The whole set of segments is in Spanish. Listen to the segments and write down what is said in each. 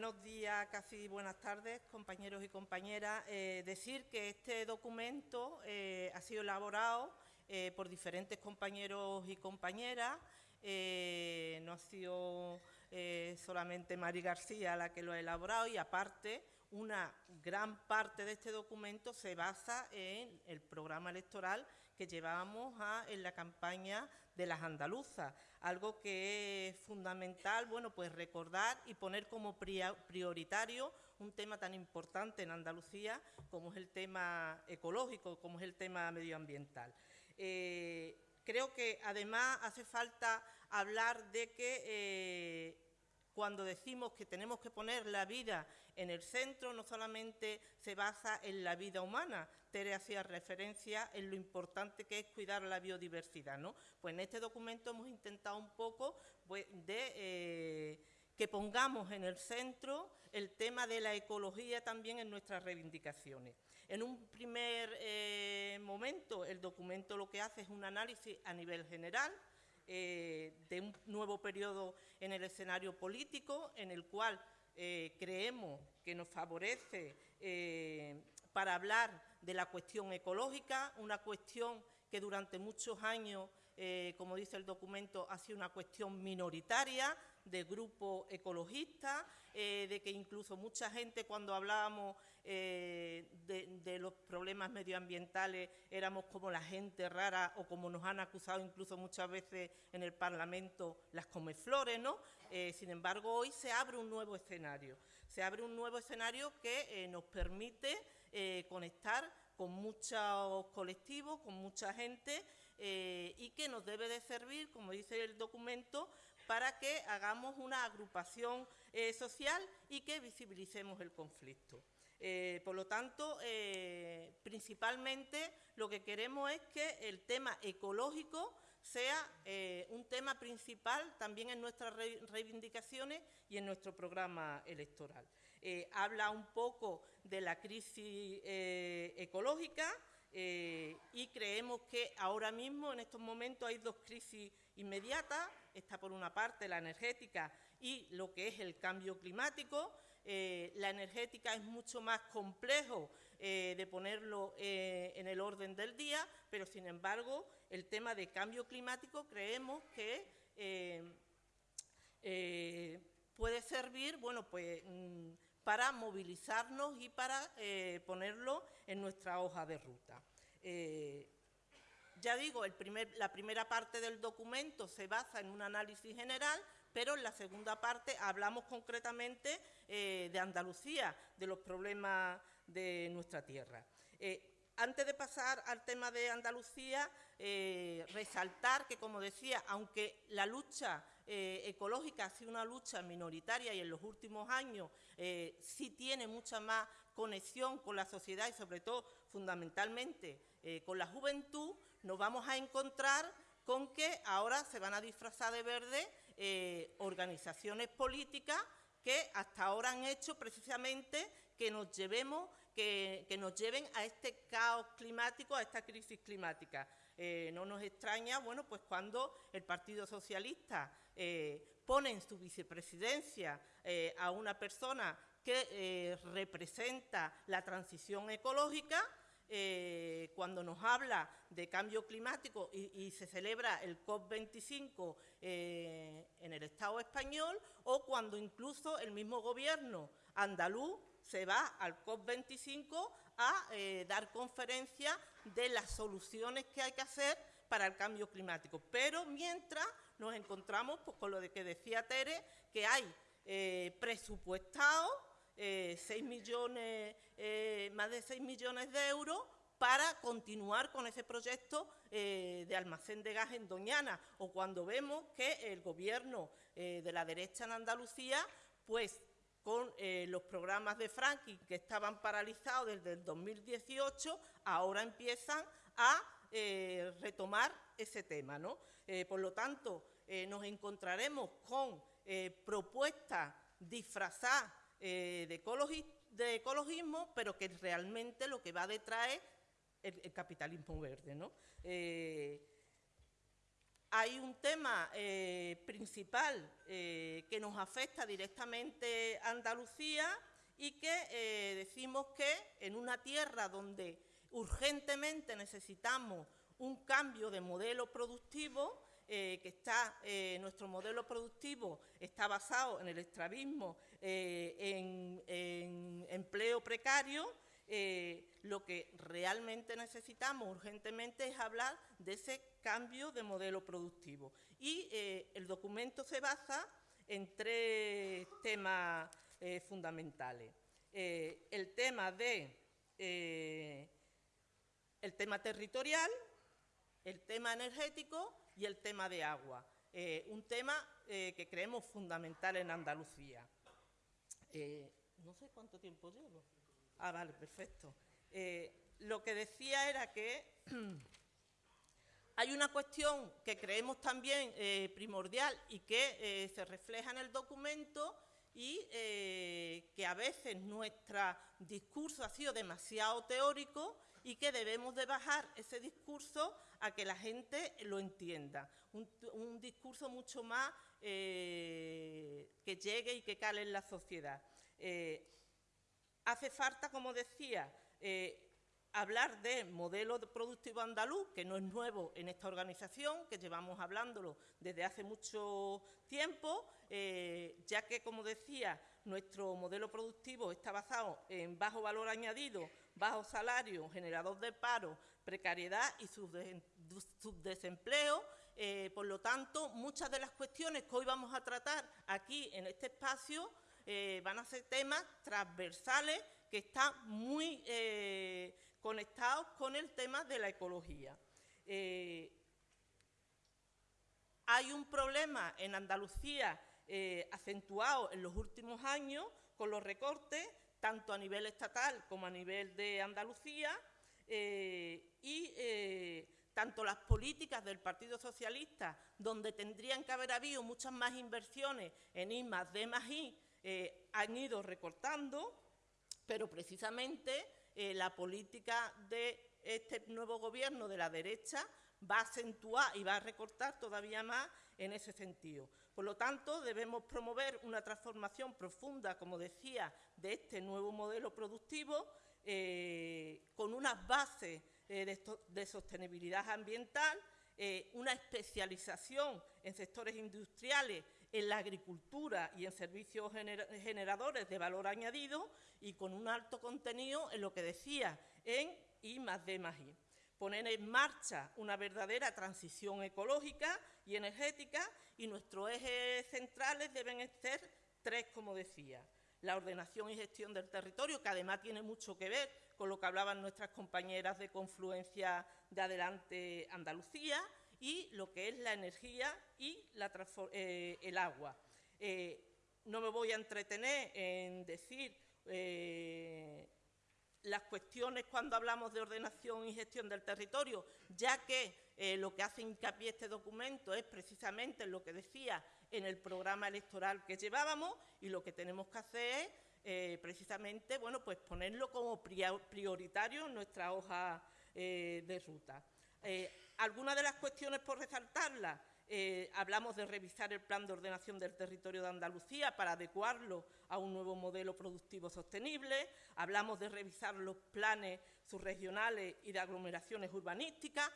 buenos días, casi buenas tardes, compañeros y compañeras. Eh, decir que este documento eh, ha sido elaborado eh, por diferentes compañeros y compañeras. no ha sido solamente Mari García la que lo ha elaborado y aparte una gran parte de este documento se basa en el programa electoral que llevábamos en la campaña de las andaluzas, algo que es fundamental, bueno, pues recordar y poner como prioritario un tema tan importante en Andalucía como es el tema ecológico, como es el tema medioambiental. Eh, creo que además hace falta hablar de que eh, cuando decimos que tenemos que poner la vida en el centro, no solamente se basa en la vida humana, Tere hacía referencia en lo importante que es cuidar la biodiversidad, ¿no? Pues en este documento hemos intentado un poco pues, de... Eh, que pongamos en el centro el tema de la ecología también en nuestras reivindicaciones. En un primer eh, momento, el documento lo que hace es un análisis a nivel general, eh, de un nuevo periodo en el escenario político, en el cual eh, creemos que nos favorece eh, para hablar de la cuestión ecológica, una cuestión que durante muchos años, como dice el documento, ha sido una cuestión minoritaria, de grupos ecologistas, eh, de que incluso mucha gente cuando hablábamos eh, de, los problemas medioambientales éramos como la gente rara o como nos han acusado incluso muchas veces en el Parlamento las comeflores, ¿no? Eh, sin embargo, hoy se abre un nuevo escenario, se abre un nuevo escenario que nos permite conectar con muchos colectivos, con mucha gente y que nos debe de servir, como dice el documento, para que hagamos una agrupación eh, social y que visibilicemos el conflicto. Eh, por lo tanto, eh, principalmente lo que queremos es que el tema ecológico sea un tema principal también en nuestras reivindicaciones y en nuestro programa electoral. habla un poco de la crisis ecológica, y creemos que ahora mismo, en estos momentos, hay dos crisis inmediatas. Está por una parte la energética y lo que es el cambio climático. Eh, la energética es mucho más complejo eh, de ponerlo en el orden del día, pero sin embargo el tema de cambio climático creemos que puede servir, bueno, pues mm, para movilizarnos y para eh, ponerlo en nuestra hoja de ruta. Eh, ya digo, la primera parte del documento se basa en un análisis general, pero en la segunda parte hablamos concretamente eh, de Andalucía, de los problemas de nuestra tierra. Antes de pasar al tema de Andalucía, eh, resaltar que, como decía, aunque la lucha eh, ecológica ha sido una lucha minoritaria y en los últimos años eh, sí tiene mucha más conexión con la sociedad y sobre todo, fundamentalmente, con la juventud, nos vamos a encontrar con que ahora se van a disfrazar de verde organizaciones políticas que hasta ahora han hecho precisamente que nos llevemos, que, nos lleven a este caos climático, a esta crisis climática. Eh, no nos extraña, bueno, pues cuando el Partido Socialista eh, pone en su vicepresidencia eh, a una persona que representa la transición ecológica, eh, cuando nos habla de cambio climático y, se celebra el COP25 eh, en el Estado español o cuando incluso el mismo gobierno andaluz se va al COP25 a eh, dar conferencia de las soluciones que hay que hacer para el cambio climático. Pero mientras nos encontramos pues, con lo de que decía Tere, que hay presupuestado 6 eh, millones, eh, más de 6 millones de euros para continuar con ese proyecto eh, de almacén de gas en Doñana, o cuando vemos que el gobierno de la derecha en Andalucía, pues con los programas de Franklin que estaban paralizados desde el 2018, ahora empiezan a retomar ese tema. ¿no? por lo tanto, nos encontraremos con propuestas disfrazadas eh, de, ecologismo, pero que realmente lo que va detrás es el, capitalismo verde. ¿no? Eh, hay un tema eh, principal que nos afecta directamente a Andalucía y que decimos que en una tierra donde urgentemente necesitamos un cambio de modelo productivo, que está, nuestro modelo productivo está basado en el extravismo, en, en empleo precario, eh, lo que realmente necesitamos urgentemente es hablar de ese cambio de modelo productivo. Y eh, el documento se basa en tres temas eh, fundamentales. el tema de el tema territorial, el tema energético y el tema de agua. un tema que creemos fundamental en Andalucía. no sé cuánto tiempo llevo. Ah, vale, perfecto. Eh, lo que decía era que hay una cuestión que creemos también eh, primordial y que eh, se refleja en el documento y que a veces nuestro discurso ha sido demasiado teórico y que debemos de bajar ese discurso a que la gente lo entienda. Un, discurso mucho más que llegue y que cale en la sociedad. Hace falta, como decía, eh, hablar de modelo productivo andaluz, que no es nuevo en esta organización, que llevamos hablándolo desde hace mucho tiempo, eh, ya que, como decía, nuestro modelo productivo está basado en bajo valor añadido, bajo salario, generador de paro, precariedad y subdesempleo. Eh, por lo tanto, muchas de las cuestiones que hoy vamos a tratar aquí en este espacio eh, van a ser temas transversales que están muy conectados con el tema de la ecología. Eh, hay un problema en Andalucía acentuado en los últimos años con los recortes, tanto a nivel estatal como a nivel de Andalucía, y tanto las políticas del Partido Socialista, donde tendrían que haber habido muchas más inversiones en I D eh, han ido recortando, pero precisamente eh, la política de este nuevo gobierno de la derecha va a acentuar y va a recortar todavía más en ese sentido. Por lo tanto, debemos promover una transformación profunda, como decía, de este nuevo modelo productivo eh, con unas bases de, sostenibilidad ambiental, una especialización en sectores industriales en la agricultura y en servicios generadores de valor añadido y con un alto contenido en lo que decía, en I más D más I. Poner en marcha una verdadera transición ecológica y energética y nuestros ejes centrales deben ser tres, como decía. La ordenación y gestión del territorio, que además tiene mucho que ver con lo que hablaban nuestras compañeras de Confluencia de Adelante Andalucía, y lo que es la energía y eh, el agua. Eh, no me voy a entretener en decir eh, las cuestiones cuando hablamos de ordenación y gestión del territorio, ya que lo que hace hincapié este documento es precisamente lo que decía en el programa electoral que llevábamos y lo que tenemos que hacer es precisamente bueno, pues ponerlo como prioritario en nuestra hoja de ruta. Eh, algunas de las cuestiones por resaltarlas, eh, hablamos de revisar el plan de ordenación del territorio de Andalucía para adecuarlo a un nuevo modelo productivo sostenible, hablamos de revisar los planes subregionales y de aglomeraciones urbanísticas,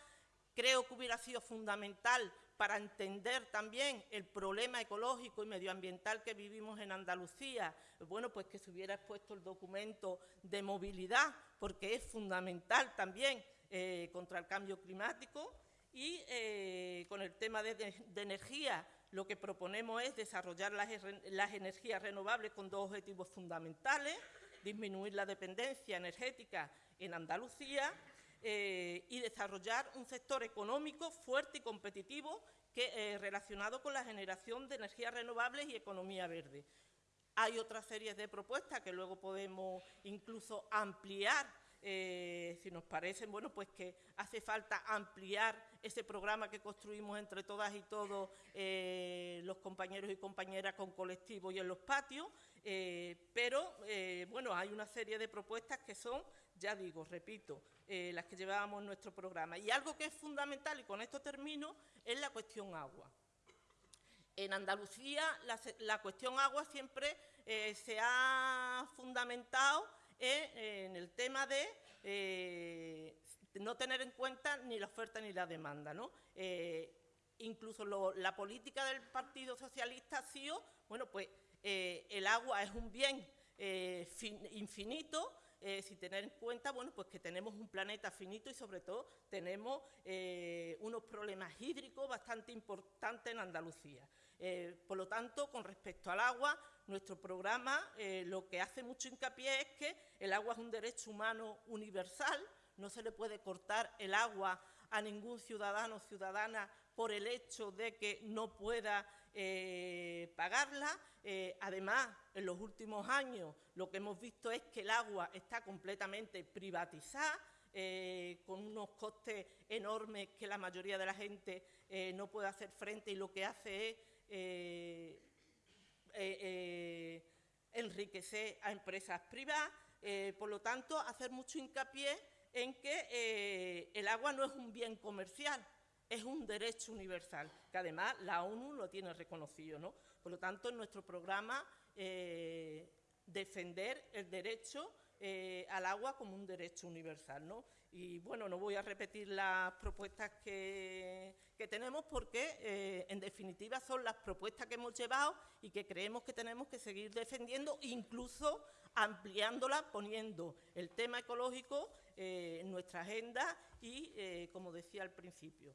creo que hubiera sido fundamental para entender también el problema ecológico y medioambiental que vivimos en Andalucía, bueno, pues que se hubiera expuesto el documento de movilidad, porque es fundamental también eh, contra el cambio climático y eh, con el tema de, energía lo que proponemos es desarrollar las, energías renovables con dos objetivos fundamentales, disminuir la dependencia energética en Andalucía eh, y desarrollar un sector económico fuerte y competitivo que, relacionado con la generación de energías renovables y economía verde. Hay otras series de propuestas que luego podemos incluso ampliar eh, si nos parecen, bueno, pues que hace falta ampliar ese programa que construimos entre todas y todos eh, los compañeros y compañeras con colectivos y en los patios, Eh, pero, bueno, hay una serie de propuestas que son, ya digo, repito, las que llevábamos en nuestro programa. Y algo que es fundamental, y con esto termino, es la cuestión agua. En Andalucía la, cuestión agua siempre se ha fundamentado en, el tema de no tener en cuenta ni la oferta ni la demanda. ¿no? incluso la política del Partido Socialista ha sido, bueno, pues eh, el agua es un bien eh, infinito, eh, si tener en cuenta, bueno, pues que tenemos un planeta finito y sobre todo tenemos unos problemas hídricos bastante importantes en Andalucía. Por lo tanto, con respecto al agua, nuestro programa lo que hace mucho hincapié es que el agua es un derecho humano universal, no se le puede cortar el agua a ningún ciudadano o ciudadana por el hecho de que no pueda eh, pagarla. Eh, además, en los últimos años lo que hemos visto es que el agua está completamente privatizada, eh, con unos costes enormes que la mayoría de la gente no puede hacer frente y lo que hace es enriquecer a empresas privadas. por lo tanto, hacer mucho hincapié en que el agua no es un bien comercial, es un derecho universal, que además la ONU lo tiene reconocido. ¿no? Por lo tanto, en nuestro programa, eh, defender el derecho eh, al agua como un derecho universal. ¿no? Y bueno, no voy a repetir las propuestas que, tenemos porque, eh, en definitiva, son las propuestas que hemos llevado y que creemos que tenemos que seguir defendiendo, incluso ampliándolas, poniendo el tema ecológico en nuestra agenda y, como decía al principio,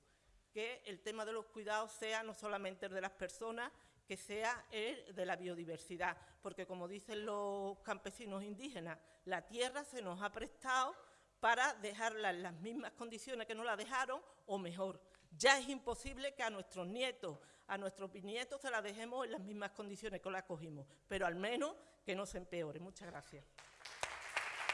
que el tema de los cuidados sea no solamente el de las personas, que sea el de la biodiversidad, porque como dicen los campesinos indígenas, la tierra se nos ha prestado para dejarla en las mismas condiciones que nos la dejaron o mejor. Ya es imposible que a nuestros nietos, a nuestros bisnietos se la dejemos en las mismas condiciones que la cogimos, pero al menos que no se empeore. Muchas gracias.